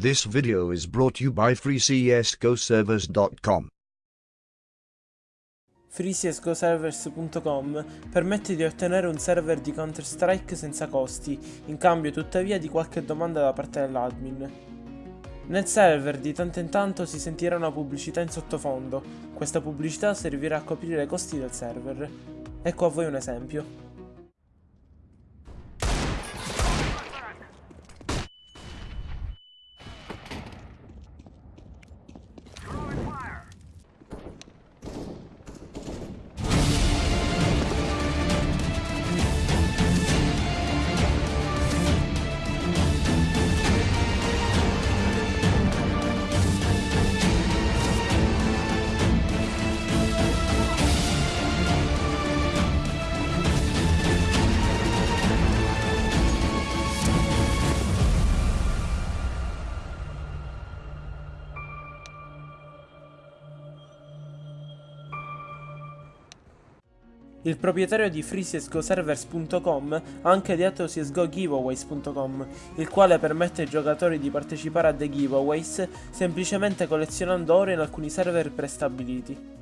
This video is brought to you by freecsgoservers.com. FreeCSGOServers.com permette di ottenere un server di Counter-Strike senza costi, in cambio tuttavia di qualche domanda da parte dell'admin. Nel server di tanto in tanto si sentirà una pubblicità in sottofondo, questa pubblicità servirà a coprire i costi del server. Ecco a voi un esempio. Il proprietario di FreeCSGOServers.com ha anche ideato CSGOGiveaways.com, il quale permette ai giocatori di partecipare a dei giveaways semplicemente collezionando oro in alcuni server prestabiliti.